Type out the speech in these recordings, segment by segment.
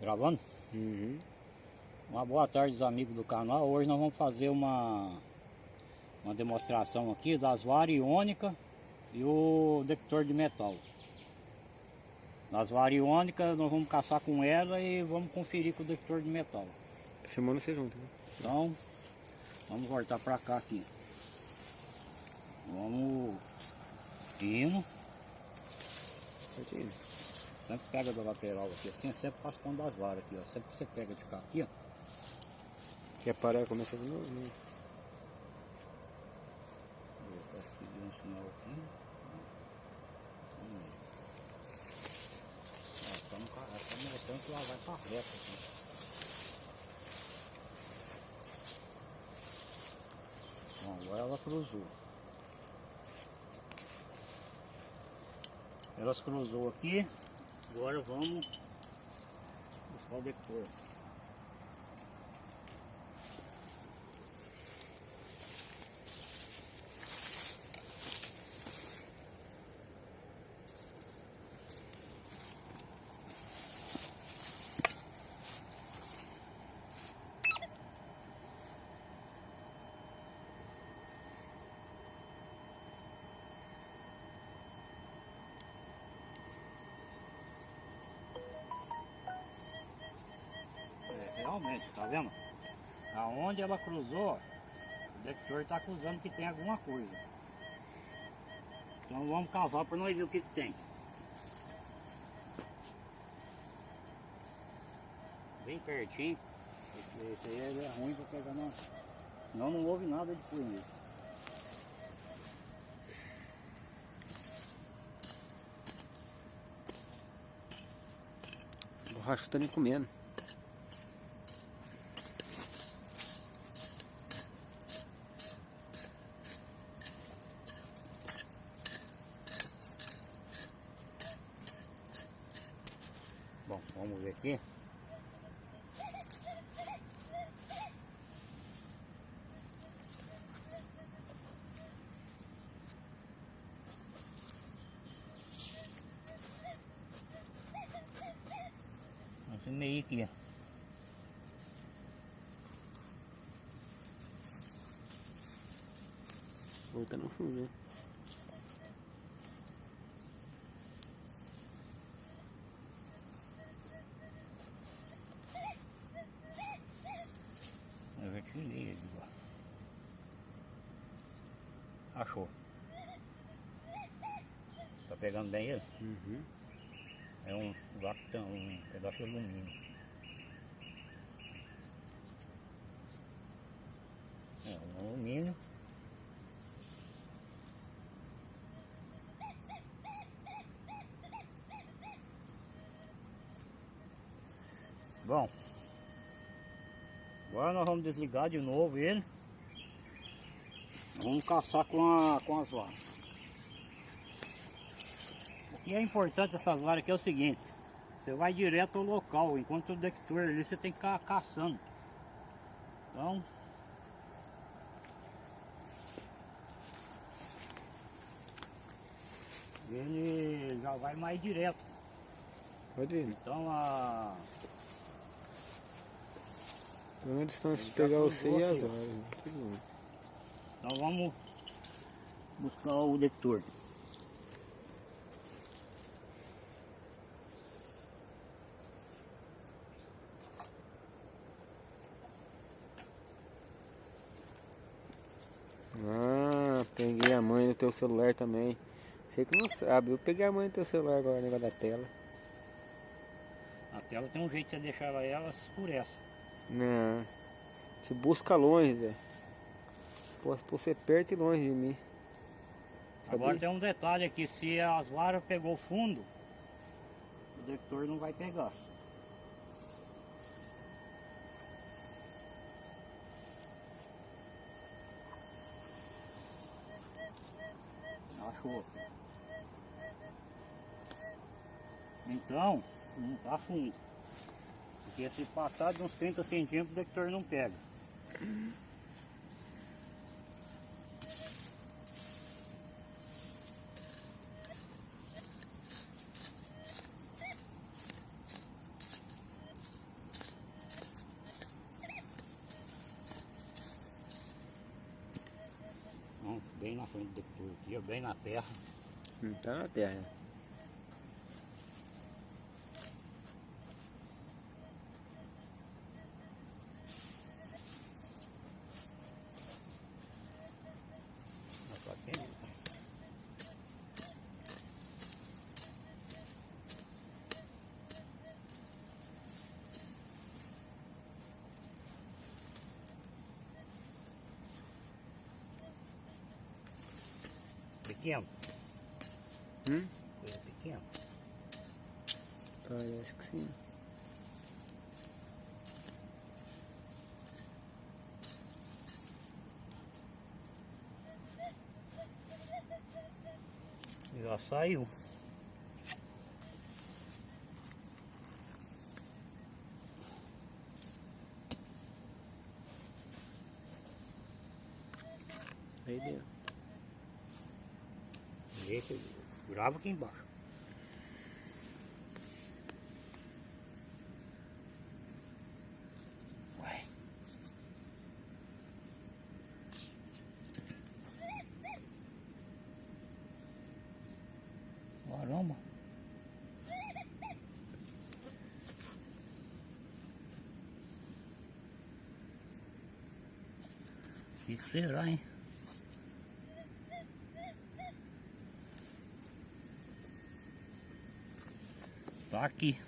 Gravando? Uhum. Uma boa tarde dos amigos do canal. Hoje nós vamos fazer uma, uma demonstração aqui das varas iônicas e o detector de metal. Nas varas iônicas nós vamos caçar com ela e vamos conferir com o detector de metal. Filmando você junto. Né? Então, vamos voltar para cá aqui. Vamos indo. Certinho. Sempre pega da lateral aqui, assim, sempre passa com das varas aqui, ó. Sempre que você pega de cá aqui, ó. Quer parar e começar de novo? Né? Um mostrando que ela vai para reta aqui. Bom, agora ela cruzou. Elas cruzou aqui. Agora vamos buscar o detector. Realmente, tá vendo? Aonde ela cruzou, o detector está acusando que tem alguma coisa. Então vamos cavar para nós ver o que, que tem. Bem pertinho. Esse, aí é ruim para pegar não. Senão não houve nada de. O borracho tá me comendo. Bom, vamos ver aqui. Esse meio aqui, ó. Voltando no fundo, né? Eu já tirei ele lá. Achou. Tá pegando bem ele? Uhum. É um lactão, um pedaço de alumínio. É um alumínio. Bom, agora nós vamos desligar de novo ele. Vamos caçar com, a, com as varas. Que é importante dessas varas aqui é o seguinte, você vai direto ao local, enquanto o detector ali você tem que ficar caçando. Então, ele já vai mais direto. Pode ir. Então a. Então eles estão se pegar você e as horas. Bom. Então vamos buscar o detector. Ah, peguei a mãe do teu celular também. Você que não sabe, eu peguei a mãe do teu celular agora, negócio da tela. A tela tem um jeito de você deixar ela, ela escurece. Não. Te busca longe, Zé. Posso você perto e longe de mim. Agora tem um detalhe aqui, se as varas pegou fundo, o detector não vai pegar. Achou. Então, não tá fundo. Porque se passar de uns 30 centímetros, o detector não pega. Na terra. Não tá na terra. Pequeno, Hum? coisa pequena. Parece que sim. Já saiu. Aí dentro. Esse, grava aqui embaixo. Ué. Caramba. O que será, hein? Aqui.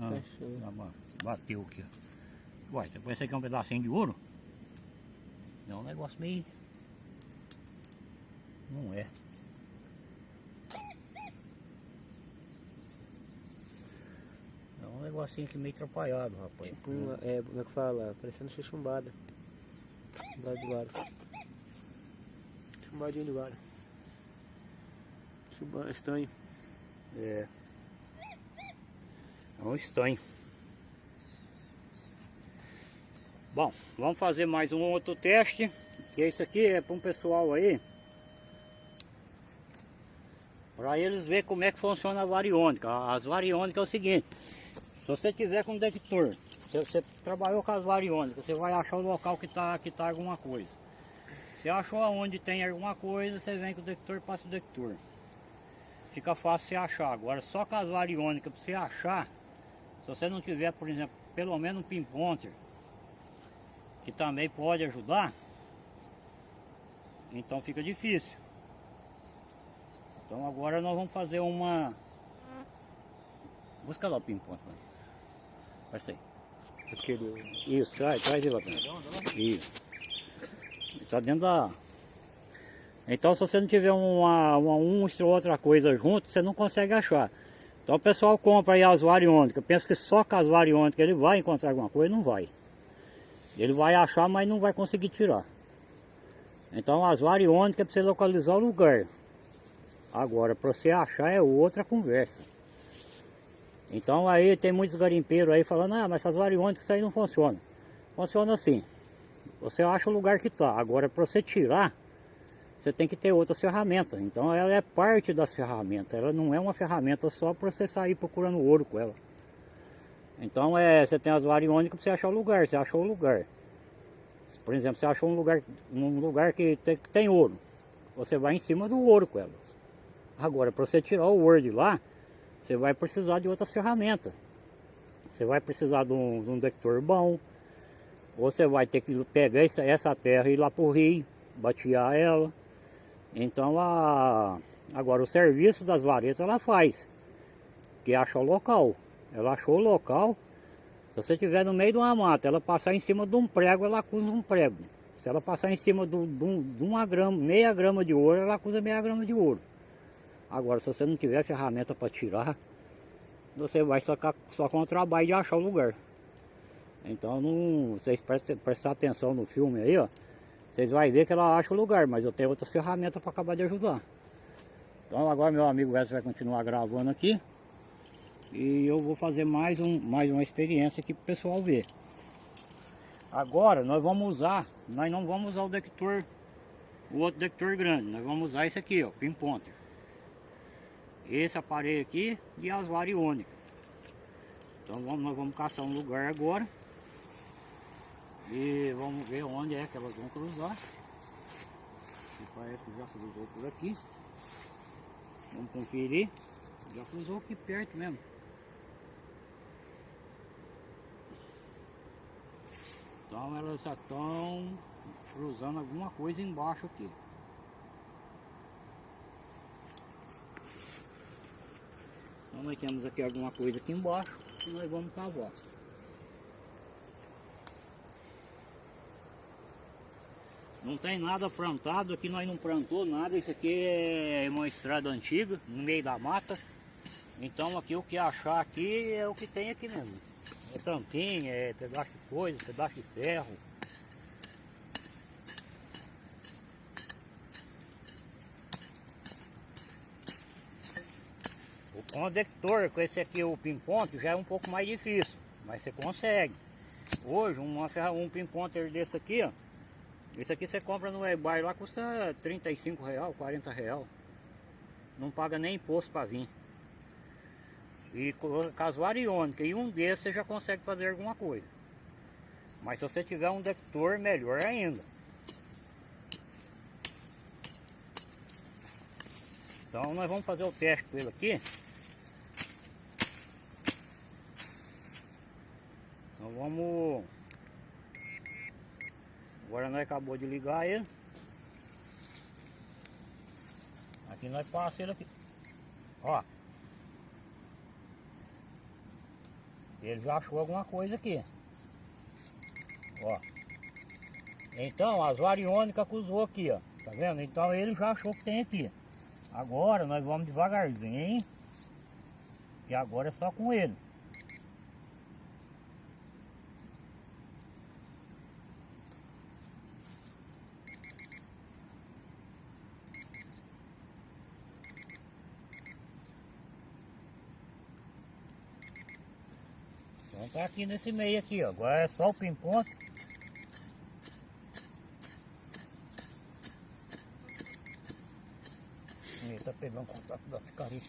Ah, tá bateu aqui. ó. Uai, depois esse aqui é um pedacinho de ouro? É um negócio meio... Não é. É um negocinho aqui meio atrapalhado, rapaz. Tipo, uma, é, como é que fala? Parecendo chuchumbada. Lado do lado. Chumbadinho do lado. Chumba, estranho. É. É um estanho. Bom, vamos fazer mais um outro teste. Que esse aqui é para um pessoal aí. Para eles ver como é que funciona a variônica. As variônicas é o seguinte. Se você tiver com detector, se você trabalhou com as variônicas, você vai achar o local que está que tá alguma coisa. Você achou aonde tem alguma coisa, você vem com o detector e passa o detector. Fica fácil você achar. Agora só com as variônicas para você achar, se você não tiver, por exemplo, pelo menos um pinpointer, que também pode ajudar, então fica difícil. Então agora nós vamos fazer uma. Busca lá o pinpointer. Vai sair. Aquele. Isso, traz, traz ele lá mim. Isso. Está dentro da. Então se você não tiver uma, uma, uma ou outra coisa junto, você não consegue achar. Então o pessoal compra aí as variônicas, pensa que só com as variônicas ele vai encontrar alguma coisa, não vai. Ele vai achar, mas não vai conseguir tirar. Então as variônicas é para você localizar o lugar. Agora, para você achar é outra conversa. Então aí tem muitos garimpeiros aí falando, ah, mas essas variônicas isso aí não funciona. Funciona assim. Você acha o lugar que está. Agora para você tirar, você tem que ter outras ferramentas. Então ela é parte das ferramentas. Ela não é uma ferramenta só para você sair procurando ouro com ela. Então é, você tem as variônicas para você achar o lugar. Você achou o lugar. Por exemplo, você achou um lugar, um lugar que tem, que tem ouro. Você vai em cima do ouro com elas. Agora, para você tirar o ouro de lá, você vai precisar de outras ferramentas. Você vai precisar de um, de um detector bom. Ou você vai ter que pegar essa, terra e ir lá para o rio, batear ela. Então, a, agora o serviço das varetas ela faz. Que acha o local. Ela achou o local. Se você estiver no meio de uma mata, ela passar em cima de um prego, ela acusa um prego. Se ela passar em cima de, de de uma grama, meia grama de ouro, ela acusa meia grama de ouro. Agora, se você não tiver ferramenta para tirar, você vai só, só com o trabalho de achar o lugar. Então, não, vocês prestem, atenção no filme aí, ó. Vocês vão ver que ela acha o lugar, mas eu tenho outras ferramentas para acabar de ajudar. Então, agora meu amigo Wesley vai continuar gravando aqui. E eu vou fazer mais, um, mais uma experiência aqui para o pessoal ver. Agora, nós vamos usar, nós não vamos usar o detector, o outro detector grande. Nós vamos usar esse aqui, ó, pinpointer esse aparelho aqui e as variônicas. Então vamos, nós vamos caçar um lugar agora. E vamos ver onde é que elas vão cruzar. Que parece que já cruzou por aqui. Vamos conferir. Já cruzou aqui perto mesmo. Então elas já estão cruzando alguma coisa embaixo aqui. Nós temos aqui alguma coisa aqui embaixo e nós vamos cavar. Não tem nada plantado, aqui nós não plantou nada, isso aqui é uma estrada antiga, no meio da mata. Então aqui o que achar aqui é o que tem aqui mesmo. É tampinha, é pedaço de coisa, pedaço de ferro. Conector com esse aqui, o pinponte, já é um pouco mais difícil, mas você consegue. Hoje, um, um pinponter desse aqui, ó, esse aqui você compra no eBay lá, custa 35 real, 40 real. Não paga nem imposto para vir. E casuário iônica, e um desses você já consegue fazer alguma coisa. Mas se você tiver um detector, melhor ainda. Então nós vamos fazer o teste com ele aqui. Vamos... Agora nós acabou de ligar ele. Aqui nós passamos ele aqui. Ó. Ele já achou alguma coisa aqui. Ó. Então, as variônicas cruzou aqui, ó. Tá vendo? Então ele já achou que tem aqui. Agora nós vamos devagarzinho. E agora é só com ele. Então tá aqui nesse meio aqui, ó. Agora é só o pimponto. Ele tá pegando contato da picareta.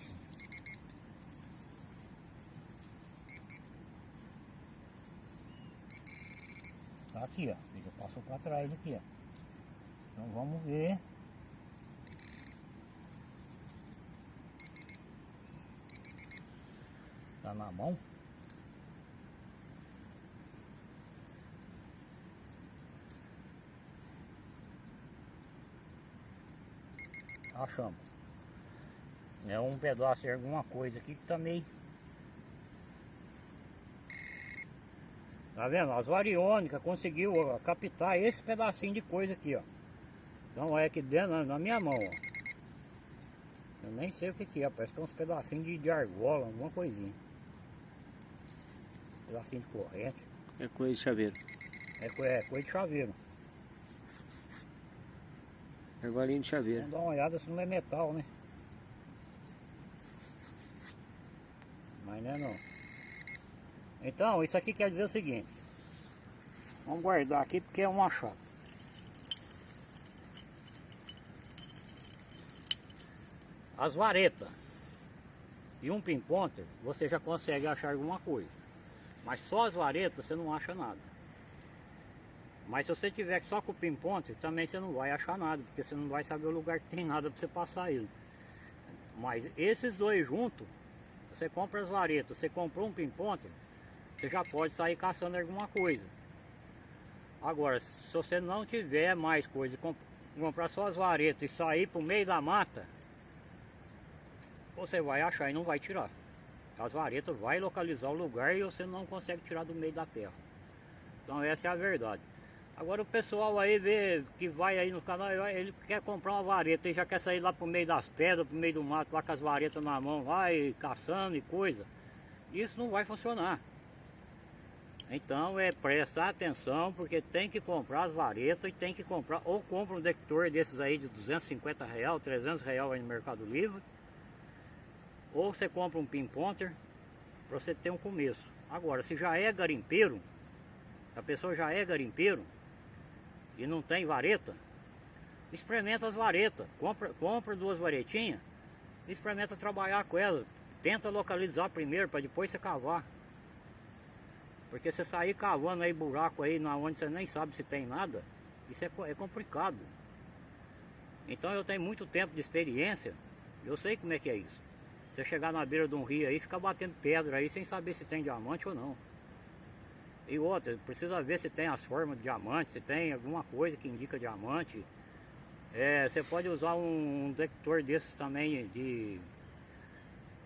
Tá aqui, ó. Ele já passou para trás aqui, ó. Então vamos ver. Tá na mão. Achamos. É um pedaço de alguma coisa aqui que tá meio... Tá vendo? As variônicas conseguiu ó, captar esse pedacinho de coisa aqui, ó. Então é aqui dentro, na minha mão, ó. Eu nem sei o que que é, parece que é uns pedacinhos de, de argola, alguma coisinha. Pedacinho de corrente. É coisa de chaveiro. É, é coisa de chaveiro. Argolinha de chaveiro. Vamos dar uma olhada se não é metal, né? Mas não é não. Então, isso aqui quer dizer o seguinte. Vamos guardar aqui porque é um achado. As varetas e um pinponter, você já consegue achar alguma coisa. Mas só as varetas você não acha nada. Mas se você tiver só com o pinponte, também você não vai achar nada, porque você não vai saber o lugar que tem nada para você passar ele. Mas esses dois juntos, você compra as varetas, você comprou um pinponte, você já pode sair caçando alguma coisa. Agora, se você não tiver mais coisa, comprar só as varetas e sair para o meio da mata, você vai achar e não vai tirar. As varetas vai localizar o lugar e você não consegue tirar do meio da terra. Então essa é a verdade. Agora o pessoal aí vê que vai aí no canal, ele quer comprar uma vareta e já quer sair lá pro meio das pedras, pro meio do mato, lá com as varetas na mão, vai caçando e coisa. Isso não vai funcionar. Então é prestar atenção, porque tem que comprar as varetas e tem que comprar, ou compra um detector desses aí de 250 real, 300 real aí no Mercado Livre, ou você compra um pinponter para você ter um começo. Agora, se já é garimpeiro, a pessoa já é garimpeiro, e não tem vareta, experimenta as varetas, compra, compra duas varetinhas, experimenta trabalhar com elas, tenta localizar primeiro para depois você cavar. Porque você sair cavando aí buraco aí na onde você nem sabe se tem nada, isso é, é complicado. Então eu tenho muito tempo de experiência, eu sei como é que é isso. Você chegar na beira de um rio aí ficar batendo pedra aí sem saber se tem diamante ou não. E outra, precisa ver se tem as formas de diamante, se tem alguma coisa que indica diamante. É, você pode usar um detector desses também de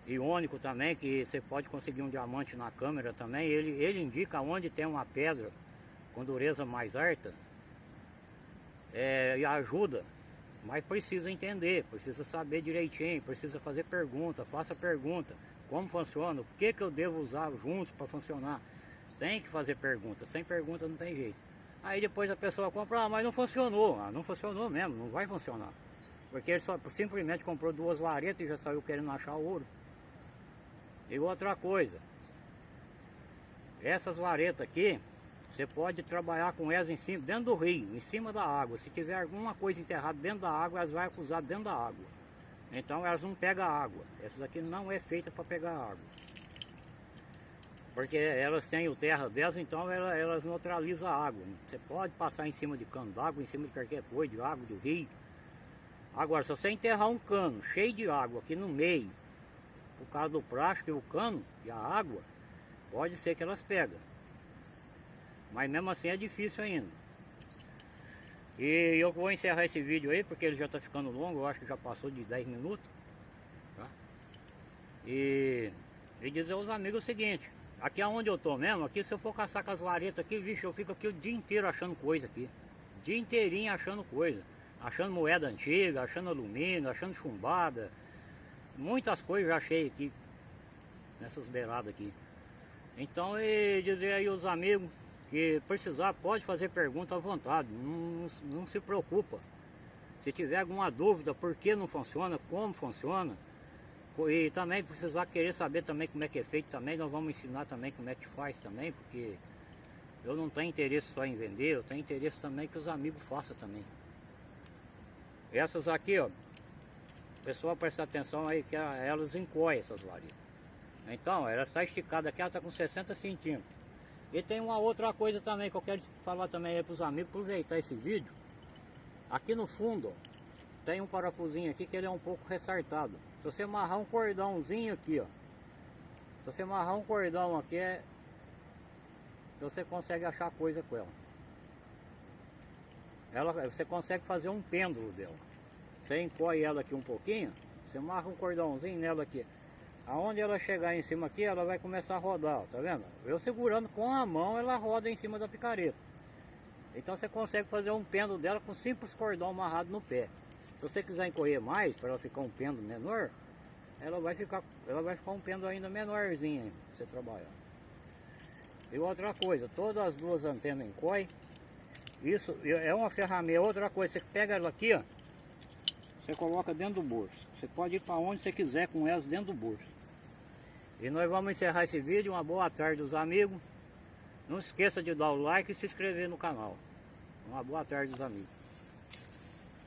iônico também, que você pode conseguir um diamante na câmera também. Ele, ele indica onde tem uma pedra com dureza mais alta é, e ajuda. Mas precisa entender, precisa saber direitinho, precisa fazer pergunta, faça pergunta. Como funciona? O que, que eu devo usar juntos para funcionar? Tem que fazer pergunta, sem pergunta não tem jeito. Aí depois a pessoa compra, ah, mas não funcionou. Ah, não funcionou mesmo, não vai funcionar. Porque ele só simplesmente comprou duas varetas e já saiu querendo achar ouro. E outra coisa, essas varetas aqui, você pode trabalhar com elas em cima, dentro do rio, em cima da água. Se tiver alguma coisa enterrada dentro da água, elas vão acusar dentro da água. Então elas não pegam água. Essa daqui não é feita para pegar água. Porque elas têm o terra delas, então elas, elas neutralizam a água. Você pode passar em cima de cano d'água, em cima de qualquer coisa, de água, do rio. Agora, se você enterrar um cano cheio de água aqui no meio, por causa do plástico e o cano e a água, pode ser que elas pegam. Mas mesmo assim é difícil ainda. E eu vou encerrar esse vídeo aí, porque ele já está ficando longo, eu acho que já passou de 10 minutos. Tá? E, e dizer aos amigos o seguinte, aqui aonde eu tô mesmo, aqui se eu for caçar com as varetas aqui, vixe, eu fico aqui o dia inteiro achando coisa aqui. Dia inteirinho achando coisa. Achando moeda antiga, achando alumínio, achando chumbada. Muitas coisas já achei aqui, nessas beiradas aqui. Então, e dizer aí aos amigos que precisar pode fazer pergunta à vontade, não, não se preocupa. Se tiver alguma dúvida por que não funciona, como funciona, e também precisar querer saber também como é que é feito também, nós vamos ensinar também como é que faz também, porque eu não tenho interesse só em vender, eu tenho interesse também que os amigos façam também. Essas aqui, ó, pessoal presta atenção aí que elas encoem essas varetas. Então, ela está esticada aqui, ela está com 60 centímetros. E tem uma outra coisa também que eu quero falar também para os amigos, aproveitar esse vídeo. Aqui no fundo, ó, tem um parafusinho aqui que ele é um pouco ressartado. Se você amarrar um cordãozinho aqui, ó. Se você amarrar um cordão aqui, é, você consegue achar coisa com ela. ela. Você consegue fazer um pêndulo dela. Você encoe ela aqui um pouquinho, você amarra um cordãozinho nela aqui. Aonde ela chegar em cima aqui, ela vai começar a rodar, ó, tá vendo? Eu segurando com a mão, ela roda em cima da picareta. Então você consegue fazer um pêndulo dela com simples cordão amarrado no pé. Se você quiser encolher mais, para ela ficar um pêndulo menor, ela vai ficar, ela vai ficar um pêndulo ainda menorzinho você trabalhar. E outra coisa, todas as duas antenas encoem. Isso é uma ferramenta. Outra coisa, você pega ela aqui, ó. Você coloca dentro do bolso. Você pode ir para onde você quiser com elas dentro do bolso. E nós vamos encerrar esse vídeo. Uma boa tarde dos amigos. Não esqueça de dar o like e se inscrever no canal. Uma boa tarde dos amigos.